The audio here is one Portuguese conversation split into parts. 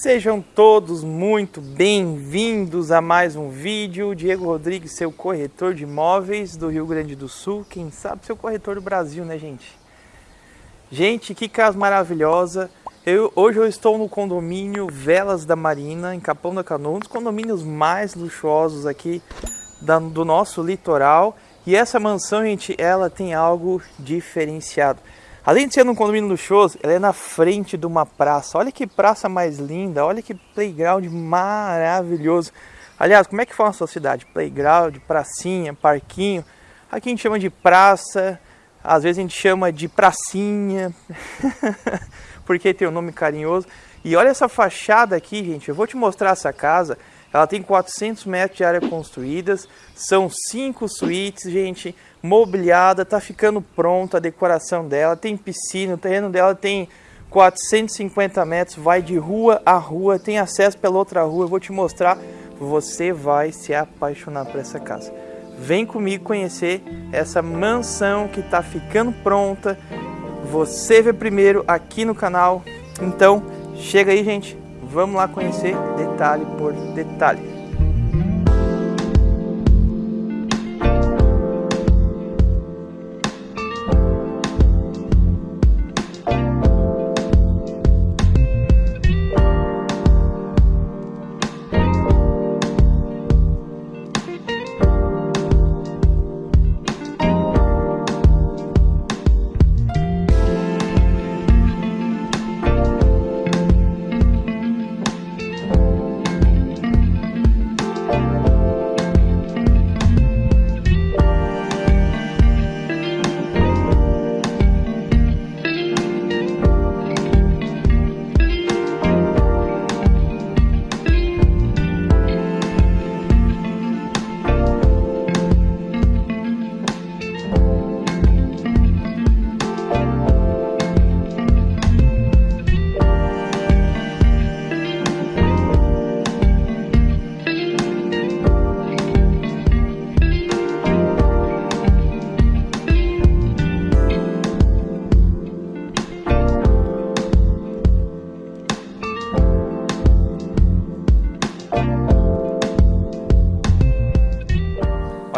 Sejam todos muito bem-vindos a mais um vídeo. Diego Rodrigues, seu corretor de imóveis do Rio Grande do Sul. Quem sabe seu corretor do Brasil, né, gente? Gente, que casa maravilhosa. Eu, hoje eu estou no condomínio Velas da Marina, em Capão da Canoa, um dos condomínios mais luxuosos aqui da, do nosso litoral. E essa mansão, gente, ela tem algo diferenciado. Além de ser num condomínio luxuoso, ela é na frente de uma praça. Olha que praça mais linda, olha que playground maravilhoso. Aliás, como é que fala na sua cidade? Playground, pracinha, parquinho. Aqui a gente chama de praça, às vezes a gente chama de pracinha, porque tem um nome carinhoso. E olha essa fachada aqui, gente. Eu vou te mostrar essa casa. Ela tem 400 metros de área construídas, são cinco suítes, gente, mobiliada, tá ficando pronta a decoração dela, tem piscina, o terreno dela tem 450 metros, vai de rua a rua, tem acesso pela outra rua, eu vou te mostrar, você vai se apaixonar por essa casa. Vem comigo conhecer essa mansão que está ficando pronta, você vê primeiro aqui no canal, então chega aí gente, Vamos lá conhecer detalhe por detalhe.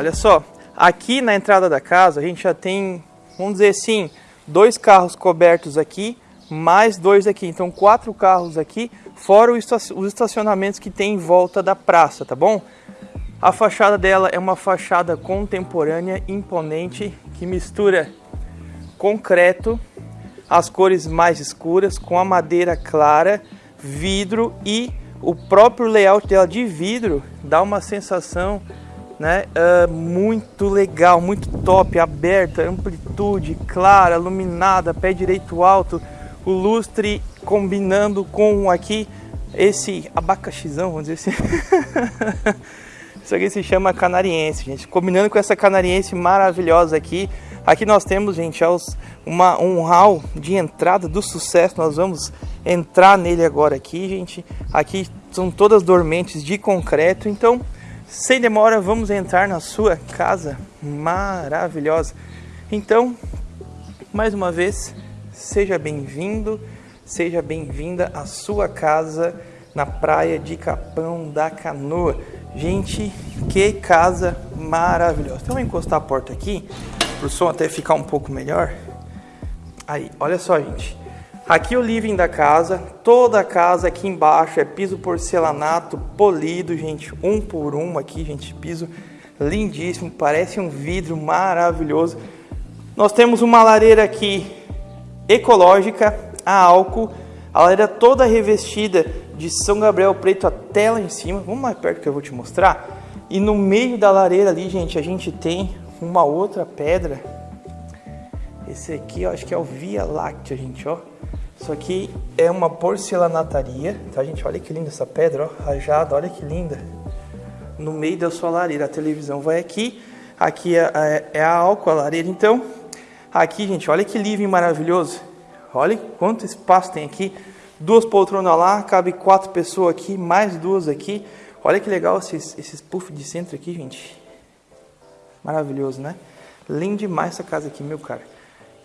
Olha só, aqui na entrada da casa a gente já tem, vamos dizer assim, dois carros cobertos aqui, mais dois aqui. Então quatro carros aqui, fora os estacionamentos que tem em volta da praça, tá bom? A fachada dela é uma fachada contemporânea, imponente, que mistura concreto, as cores mais escuras, com a madeira clara, vidro e o próprio layout dela de vidro dá uma sensação né? Uh, muito legal, muito top, aberta, amplitude, clara, iluminada, pé direito alto, o lustre combinando com aqui esse abacaxizão, vamos dizer assim. Isso aqui se chama canariense, gente. Combinando com essa canariense maravilhosa aqui. Aqui nós temos, gente, uma, um hall de entrada do sucesso. Nós vamos entrar nele agora aqui, gente. Aqui são todas dormentes de concreto. Então, sem demora, vamos entrar na sua casa maravilhosa. Então, mais uma vez, seja bem-vindo, seja bem-vinda à sua casa na praia de Capão da Canoa. Gente, que casa maravilhosa. Então, vou encostar a porta aqui, para o som até ficar um pouco melhor. Aí, olha só, gente. Aqui o living da casa, toda a casa aqui embaixo é piso porcelanato polido, gente, um por um aqui, gente, piso lindíssimo, parece um vidro maravilhoso. Nós temos uma lareira aqui ecológica, a álcool, a lareira toda revestida de São Gabriel preto até lá em cima. Vamos mais perto que eu vou te mostrar. E no meio da lareira ali, gente, a gente tem uma outra pedra. Esse aqui, eu acho que é o Via Láctea, gente, ó. Isso aqui é uma porcelanataria, tá gente? Olha que linda essa pedra, ó, rajada, olha que linda. No meio da sua lareira, a televisão vai aqui, aqui é, é, é a álcool, a lareira. Então, aqui, gente, olha que living maravilhoso. Olha quanto espaço tem aqui. Duas poltronas lá, cabe quatro pessoas aqui, mais duas aqui. Olha que legal esses, esses de centro aqui, gente. Maravilhoso, né? Lindo demais essa casa aqui, meu cara.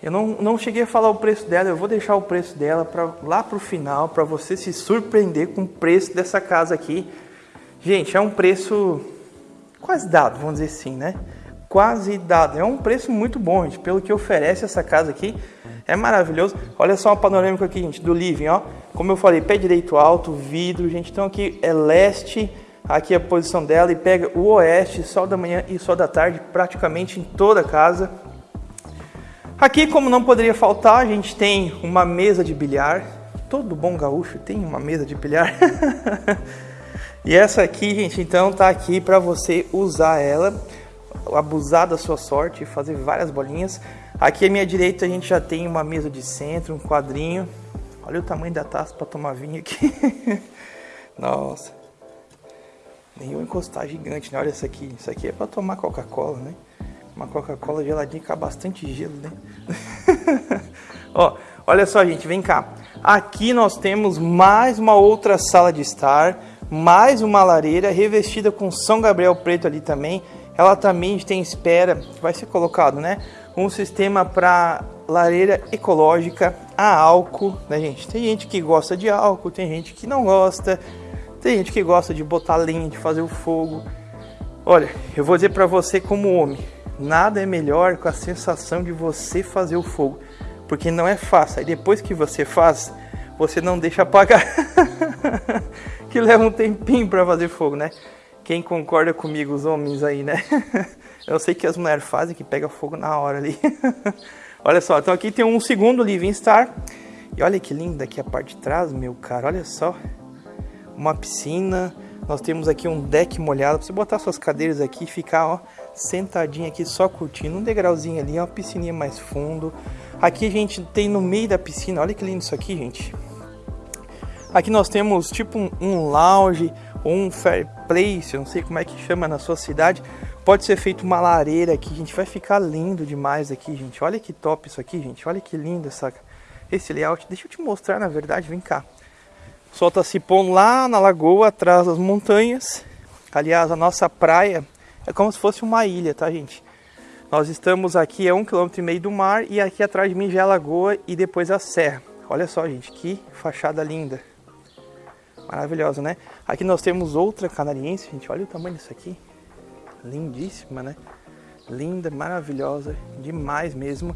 Eu não, não cheguei a falar o preço dela, eu vou deixar o preço dela pra, lá pro final, para você se surpreender com o preço dessa casa aqui. Gente, é um preço quase dado, vamos dizer assim, né? Quase dado. É um preço muito bom, gente, pelo que oferece essa casa aqui. É maravilhoso. Olha só uma panorâmica aqui, gente, do living, ó. Como eu falei, pé direito alto, vidro, gente. Então aqui é leste, aqui é a posição dela e pega o oeste, sol da manhã e sol da tarde, praticamente em toda a casa. Aqui, como não poderia faltar, a gente tem uma mesa de bilhar. Todo bom gaúcho tem uma mesa de bilhar. e essa aqui, gente, então tá aqui para você usar ela, abusar da sua sorte e fazer várias bolinhas. Aqui à minha direita a gente já tem uma mesa de centro, um quadrinho. Olha o tamanho da taça para tomar vinho aqui. Nossa. Nenhum encostar gigante, né? Olha isso aqui. Isso aqui é para tomar Coca-Cola, né? Uma Coca-Cola geladinha com bastante gelo, né? Ó, olha só, gente, vem cá. Aqui nós temos mais uma outra sala de estar, mais uma lareira revestida com São Gabriel preto ali também. Ela também tem espera, vai ser colocado, né? um sistema para lareira ecológica a álcool, né, gente? Tem gente que gosta de álcool, tem gente que não gosta, tem gente que gosta de botar lenha, de fazer o fogo. Olha, eu vou dizer para você como homem, nada é melhor com a sensação de você fazer o fogo, porque não é fácil. Aí depois que você faz, você não deixa apagar, que leva um tempinho para fazer fogo, né? Quem concorda comigo, os homens aí, né? Eu sei que as mulheres fazem que pega fogo na hora ali. olha só, então aqui tem um segundo Living Star. E olha que linda aqui a parte de trás, meu cara. Olha só. Uma piscina. Nós temos aqui um deck molhado. Pra você botar suas cadeiras aqui e ficar, ó, sentadinho aqui só curtindo. Um degrauzinho ali, uma piscininha mais fundo. Aqui a gente tem no meio da piscina. Olha que lindo isso aqui, gente. Aqui nós temos tipo um, um lounge ou um fair place, eu não sei como é que chama na sua cidade, Pode ser feito uma lareira aqui, gente. Vai ficar lindo demais aqui, gente. Olha que top isso aqui, gente. Olha que lindo essa, esse layout. Deixa eu te mostrar, na verdade. Vem cá. O sol tá se pondo lá na lagoa, atrás das montanhas. Aliás, a nossa praia é como se fosse uma ilha, tá, gente? Nós estamos aqui a um quilômetro e meio do mar e aqui atrás de mim já é a lagoa e depois a serra. Olha só, gente, que fachada linda. Maravilhosa, né? Aqui nós temos outra canariense, gente. Olha o tamanho disso aqui lindíssima, né? Linda, maravilhosa, demais mesmo.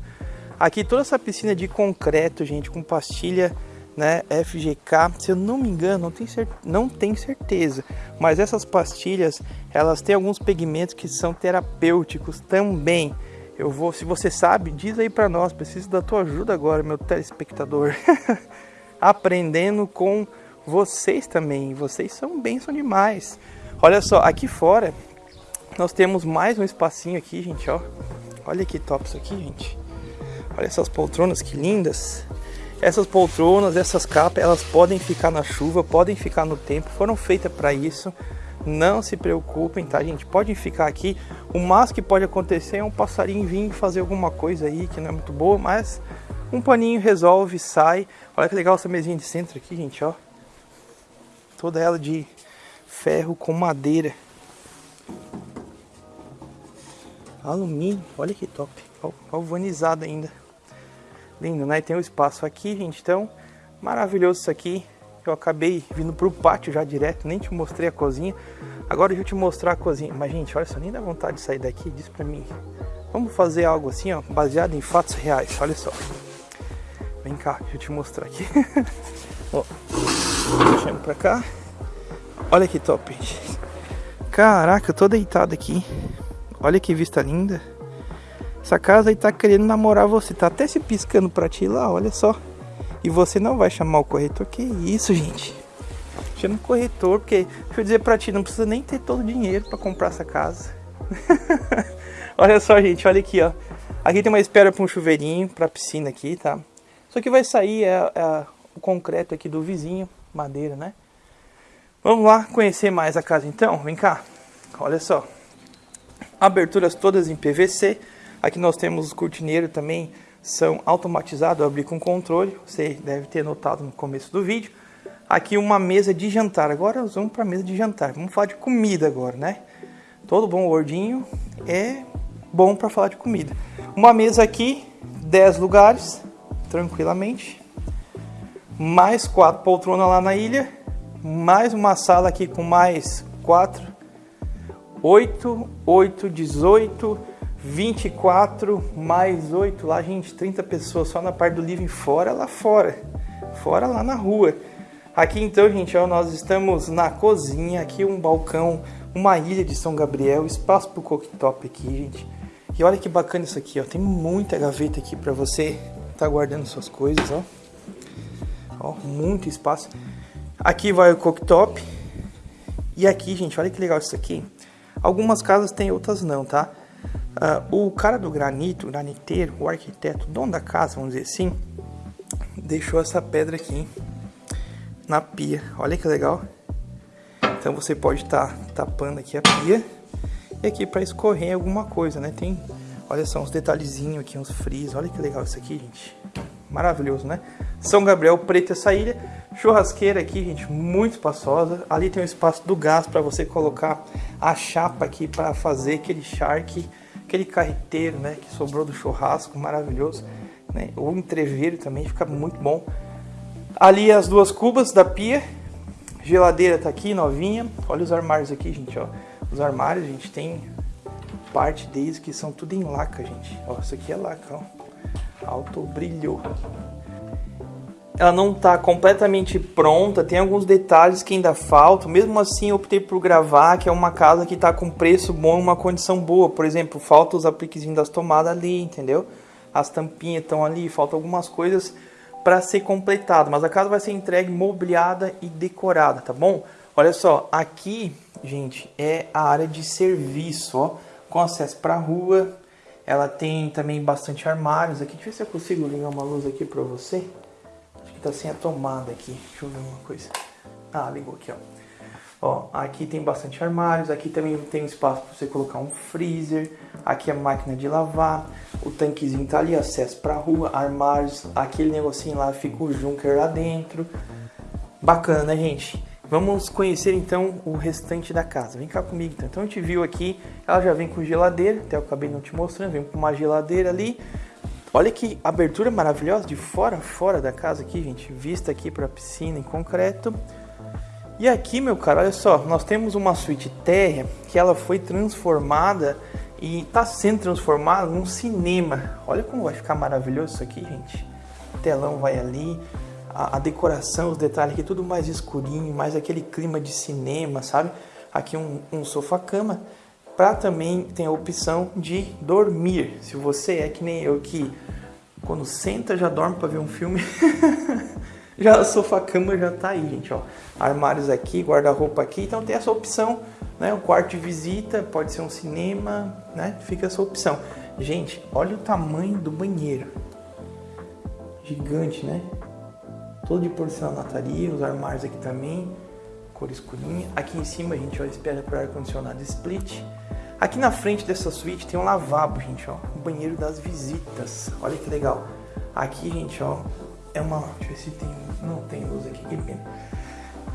Aqui toda essa piscina de concreto, gente, com pastilha né, FGK, se eu não me engano, não tenho, não tenho certeza, mas essas pastilhas, elas têm alguns pigmentos que são terapêuticos também. Eu vou, se você sabe, diz aí para nós, preciso da tua ajuda agora, meu telespectador. Aprendendo com vocês também, vocês são bênção demais. Olha só, aqui fora nós temos mais um espacinho aqui, gente, ó. Olha que top isso aqui, gente. Olha essas poltronas que lindas. Essas poltronas, essas capas, elas podem ficar na chuva, podem ficar no tempo, foram feitas para isso. Não se preocupem, tá, gente? Podem ficar aqui. O máximo que pode acontecer é um passarinho vir fazer alguma coisa aí que não é muito boa, mas um paninho resolve, sai. Olha que legal essa mesinha de centro aqui, gente, ó. Toda ela de ferro com madeira. Alumínio, olha que top. Galvanizado ainda. Lindo, né? tem o um espaço aqui, gente. Então, maravilhoso isso aqui. Eu acabei vindo pro pátio já direto, nem te mostrei a cozinha. Agora eu te mostrar a cozinha. Mas, gente, olha só, nem dá vontade de sair daqui. Diz pra mim. Vamos fazer algo assim, ó, baseado em fatos reais. Olha só. Vem cá, deixa eu te mostrar aqui. ó, deixando pra cá. Olha que top, gente. Caraca, eu tô deitado aqui. Olha que vista linda. Essa casa aí tá querendo namorar você. Tá até se piscando pra ti lá, olha só. E você não vai chamar o corretor. Que isso, gente. Chama o corretor, porque, deixa eu dizer pra ti, não precisa nem ter todo o dinheiro pra comprar essa casa. olha só, gente, olha aqui, ó. Aqui tem uma espera pra um chuveirinho, pra piscina aqui, tá? Isso aqui vai sair é, é o concreto aqui do vizinho, madeira, né? Vamos lá conhecer mais a casa então? Vem cá. Olha só aberturas todas em PVC. Aqui nós temos os cortineiros também, são automatizados, abrir com controle, você deve ter notado no começo do vídeo. Aqui uma mesa de jantar, agora nós vamos para a mesa de jantar, vamos falar de comida agora, né? Todo bom gordinho é bom para falar de comida. Uma mesa aqui 10 lugares, tranquilamente. Mais quatro poltronas lá na ilha. Mais uma sala aqui com mais quatro. 8, 8, 18, 24, mais 8 lá, gente, 30 pessoas só na parte do living, fora lá fora. Fora lá na rua. Aqui então, gente, ó, nós estamos na cozinha, aqui um balcão, uma ilha de São Gabriel, espaço pro cooktop aqui, gente. E olha que bacana isso aqui, ó. Tem muita gaveta aqui para você tá guardando suas coisas, ó. Ó, muito espaço. Aqui vai o cooktop. E aqui, gente, olha que legal isso aqui. Algumas casas tem, outras não, tá? Uh, o cara do granito, o graniteiro, o arquiteto, dono da casa, vamos dizer assim, deixou essa pedra aqui na pia. Olha que legal. Então você pode estar tá tapando aqui a pia e aqui para escorrer alguma coisa, né? Tem, olha só, uns detalhezinhos aqui, uns frios. Olha que legal isso aqui, gente. Maravilhoso, né? São Gabriel Preto essa ilha. Churrasqueira aqui, gente, muito espaçosa. Ali tem o espaço do gás para você colocar a chapa aqui para fazer aquele charque, aquele carreteiro, né? Que sobrou do churrasco, maravilhoso. Né? O entreveiro também fica muito bom. Ali as duas cubas da pia. Geladeira tá aqui, novinha. Olha os armários aqui, gente, ó. Os armários, gente, tem parte deles que são tudo em laca, gente. Ó, isso aqui é laca, ó. Alto brilho. Ela não tá completamente pronta, tem alguns detalhes que ainda faltam. Mesmo assim, eu optei por gravar, que é uma casa que tá com preço bom uma condição boa. Por exemplo, falta os apliquezinhos das tomadas ali, entendeu? As tampinhas estão ali, faltam algumas coisas para ser completado, mas a casa vai ser entregue mobiliada e decorada, tá bom? Olha só, aqui, gente, é a área de serviço, ó, com acesso para a rua. Ela tem também bastante armários aqui. Deixa eu ver se eu consigo ligar uma luz aqui para você. Tá sem a tomada aqui. Deixa eu ver uma coisa. Ah, ligou aqui, ó. Ó, aqui tem bastante armários, aqui também tem espaço para você colocar um freezer, aqui a máquina de lavar, o tanquezinho tá ali, acesso para rua, armários, aquele negocinho lá fica o Junker lá dentro. Bacana, né, gente? Vamos conhecer então o restante da casa. Vem cá comigo então. Então a gente viu aqui, ela já vem com geladeira, até eu acabei não te mostrando, vem com uma geladeira ali. Olha que abertura maravilhosa de fora a fora da casa aqui, gente. Vista aqui para a piscina em concreto. E aqui, meu cara, olha só, nós temos uma suíte térrea que ela foi transformada e está sendo transformada num cinema. Olha como vai ficar maravilhoso isso aqui, gente. O telão vai ali, a, a decoração, os detalhes aqui, tudo mais escurinho, mais aquele clima de cinema, sabe? Aqui um, um sofá-cama. Para também tem a opção de dormir. Se você é que nem eu que quando senta já dorme para ver um filme. Já a sofá-cama já tá aí, gente, ó. Armários aqui, guarda-roupa aqui, então tem essa opção, né? O quarto de visita, pode ser um cinema, né? Fica essa opção. Gente, olha o tamanho do banheiro. Gigante, né? Todo de porcelanaria, os armários aqui também, cor escurinha. Aqui em cima, gente, ó, espera para ar-condicionado split. Aqui na frente dessa suíte tem um lavabo, gente, ó. O banheiro das visitas. Olha que legal. Aqui, gente, ó, é uma. Deixa eu ver se tem. Não tem luz aqui, que pena.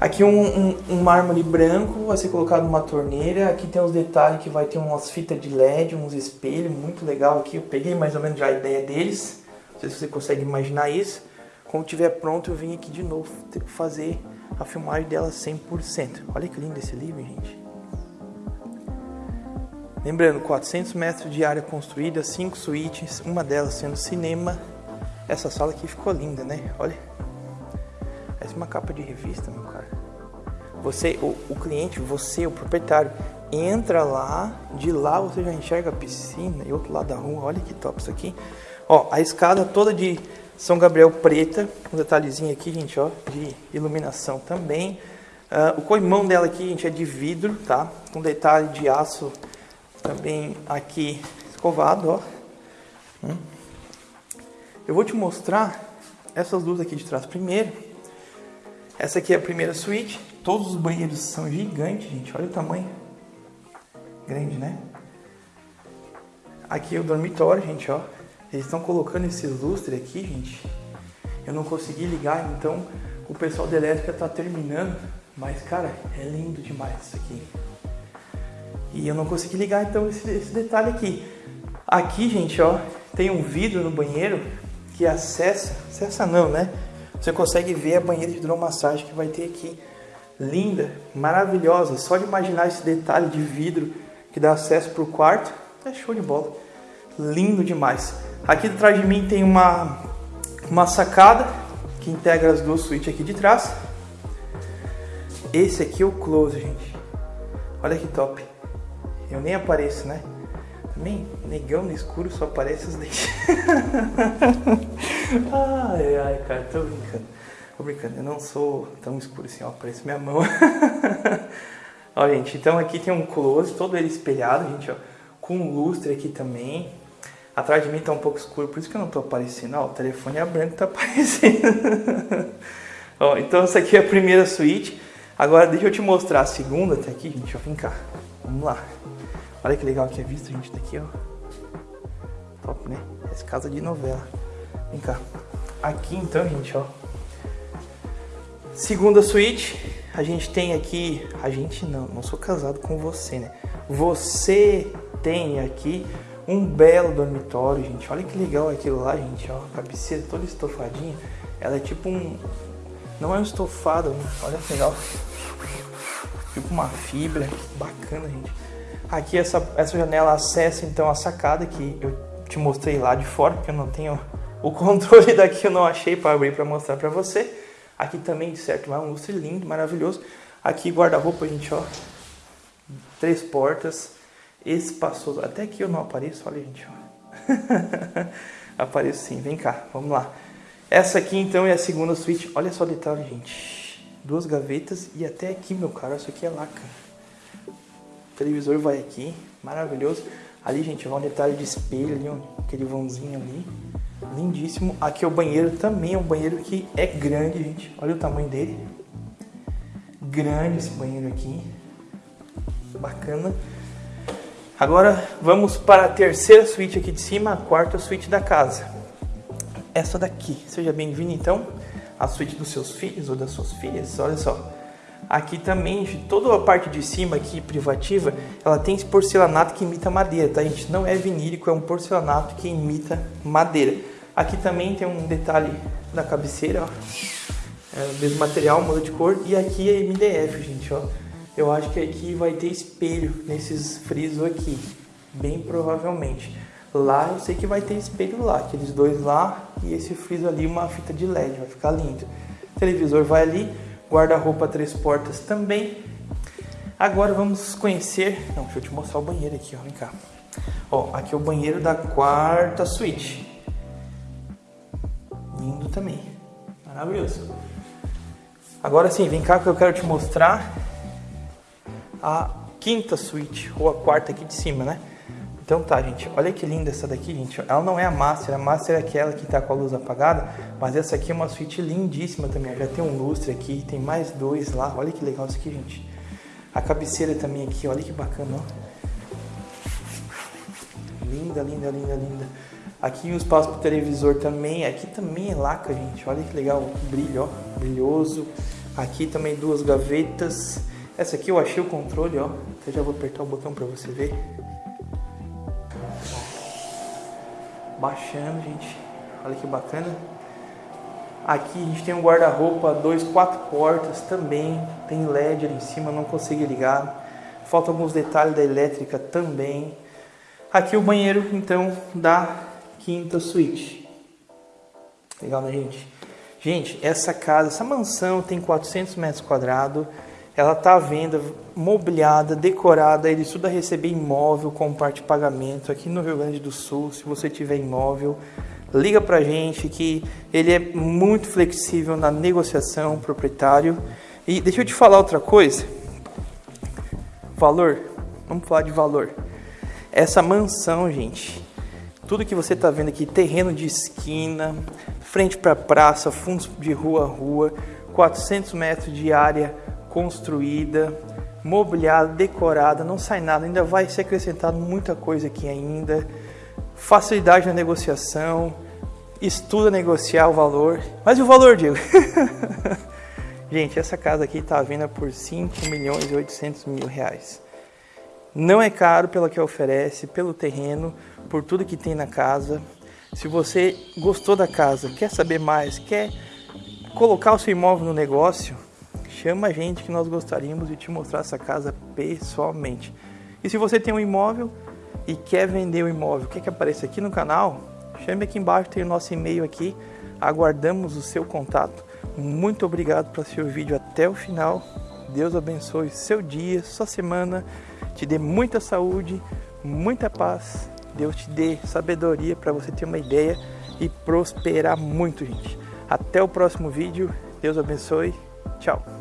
Aqui um, um, um, mármore branco vai ser colocado numa torneira. Aqui tem os detalhes que vai ter umas fitas de LED, uns espelhos, muito legal aqui. Eu peguei mais ou menos já a ideia deles. Não sei se você consegue imaginar isso. Quando tiver pronto eu vim aqui de novo fazer a filmagem dela 100%. Olha que lindo esse livro, gente. Lembrando, 400 metros de área construída, 5 suítes, uma delas sendo cinema essa sala aqui ficou linda, né? Olha. É uma capa de revista, meu cara. Você, o, o cliente, você, o proprietário, entra lá, de lá você já enxerga a piscina e outro lado da rua. Olha que top isso aqui. Ó, a escada toda de São Gabriel preta, um detalhezinho aqui, gente, ó, de iluminação também. Uh, o coimão dela aqui, gente, é de vidro, tá? Com detalhe de aço também aqui escovado, ó. Hum. Eu vou te mostrar essas duas aqui de trás primeiro. Essa aqui é a primeira suíte. Todos os banheiros são gigantes, gente. Olha o tamanho. Grande, né? Aqui é o dormitório, gente, ó. Eles estão colocando esses lustres aqui, gente. Eu não consegui ligar, então o pessoal da elétrica tá terminando. Mas, cara, é lindo demais isso aqui. E eu não consegui ligar, então, esse, esse detalhe aqui. Aqui, gente, ó, tem um vidro no banheiro que acessa, acessa não, né? Você consegue ver a banheira de hidromassagem que vai ter aqui. Linda, maravilhosa. Só de imaginar esse detalhe de vidro que dá acesso para o quarto, é show de bola. Lindo demais. Aqui atrás de mim tem uma, uma sacada que integra as duas suítes aqui de trás. Esse aqui é o close, gente. Olha que top. Eu nem apareço, né? Também, negão no escuro só aparece os dentes. ai, ai, cara, tô brincando. Tô brincando, eu não sou tão escuro assim, ó, aparece minha mão. ó, gente, então aqui tem um close, todo ele espelhado, gente, ó, com lustre aqui também. Atrás de mim tá um pouco escuro, por isso que eu não tô aparecendo. Ó, o telefone é branco, tá aparecendo. ó, então essa aqui é a primeira suíte. Agora deixa eu te mostrar a segunda até aqui, gente, ó, vem cá. Vamos lá. Olha que legal que é visto, gente, daqui, ó. Top, né? Essa casa de novela. Vem cá. Aqui então, gente, ó. Segunda suíte. A gente tem aqui... A gente não, não sou casado com você, né? Você tem aqui um belo dormitório, gente. Olha que legal aquilo lá, gente, ó. A cabeceira toda estofadinha. Ela é tipo um... Não é um estofado, né? olha que legal. Tipo uma fibra. Bacana, gente. Aqui essa, essa janela acessa então a sacada que eu te mostrei lá de fora, porque eu não tenho o controle daqui, eu não achei para abrir para mostrar para você. Aqui também, certo, é um lustre lindo, maravilhoso. Aqui guarda-roupa, gente, ó. Três portas, espaçoso. Até aqui eu não apareço, olha, gente, ó. apareço sim, vem cá, vamos lá. Essa aqui então é a segunda suíte. Olha só o detalhe, gente. Duas gavetas e até aqui, meu cara, isso aqui é laca. O televisor vai aqui, maravilhoso. Ali, gente, vai um detalhe de espelho ali, aquele vãozinho ali. Lindíssimo. Aqui é o banheiro, também é um banheiro que é grande, gente. Olha o tamanho dele. Grande esse banheiro aqui. Bacana. Agora vamos para a terceira suíte aqui de cima, a quarta suíte da casa. Essa daqui. Seja bem-vindo então à suíte dos seus filhos ou das suas filhas. Olha só. Aqui também, toda a parte de cima aqui, privativa, ela tem esse porcelanato que imita madeira, tá gente? Não é vinílico, é um porcelanato que imita madeira. Aqui também tem um detalhe da cabeceira, ó. É o mesmo material, muda de cor. E aqui é MDF, gente, ó. Eu acho que aqui vai ter espelho nesses frisos aqui, bem provavelmente. Lá eu sei que vai ter espelho lá, aqueles dois lá e esse friso ali, uma fita de LED, vai ficar lindo. O televisor vai ali, guarda-roupa três portas também. Agora vamos conhecer, não, deixa eu te mostrar o banheiro aqui, ó, vem cá. Ó, aqui é o banheiro da quarta suíte. Lindo também, maravilhoso. Agora sim, vem cá que eu quero te mostrar a quinta suíte, ou a quarta aqui de cima, né? Então tá, gente, olha que linda essa daqui, gente. Ela não é a Master, a Master é aquela que tá com a luz apagada, mas essa aqui é uma suíte lindíssima também. Já tem um lustre aqui, tem mais dois lá. Olha que legal isso aqui, gente. A cabeceira também aqui, olha que bacana, ó. Linda, linda, linda, linda. Aqui o espaço pro televisor também. Aqui também é laca, gente. Olha que legal, brilho, ó, brilhoso. Aqui também duas gavetas. Essa aqui eu achei o controle, ó. Eu já vou apertar o botão para você ver. Baixando, gente. Olha que bacana. Aqui a gente tem um guarda-roupa, dois, quatro portas também. Tem LED ali em cima, não consegui ligar. Faltam alguns detalhes da elétrica também. Aqui o banheiro, então, da quinta suíte. Legal, né, gente? Gente, essa casa, essa mansão tem 400 metros quadrados. Ela está à venda, mobiliada, decorada, ele estuda receber imóvel com parte de pagamento aqui no Rio Grande do Sul. Se você tiver imóvel, liga para a gente que ele é muito flexível na negociação proprietário. E deixa eu te falar outra coisa. Valor, vamos falar de valor. Essa mansão, gente, tudo que você está vendo aqui, terreno de esquina, frente para praça, fundos de rua a rua, 400 metros de área construída, mobiliada, decorada, não sai nada, ainda vai ser acrescentado muita coisa aqui ainda. Facilidade na negociação, estuda negociar o valor. Mas e o valor, Diego? Gente, essa casa aqui está à venda por 5 milhões e 800 mil reais. Não é caro pelo que oferece, pelo terreno, por tudo que tem na casa. Se você gostou da casa, quer saber mais, quer colocar o seu imóvel no negócio, chama a gente que nós gostaríamos de te mostrar essa casa pessoalmente. E se você tem um imóvel e quer vender o imóvel, quer que apareça aqui no canal, chame aqui embaixo, tem o nosso e-mail aqui, aguardamos o seu contato. Muito obrigado por assistir o vídeo até o final. Deus abençoe seu dia, sua semana, te dê muita saúde, muita paz. Deus te dê sabedoria para você ter uma ideia e prosperar muito, gente. Até o próximo vídeo. Deus abençoe. Tchau.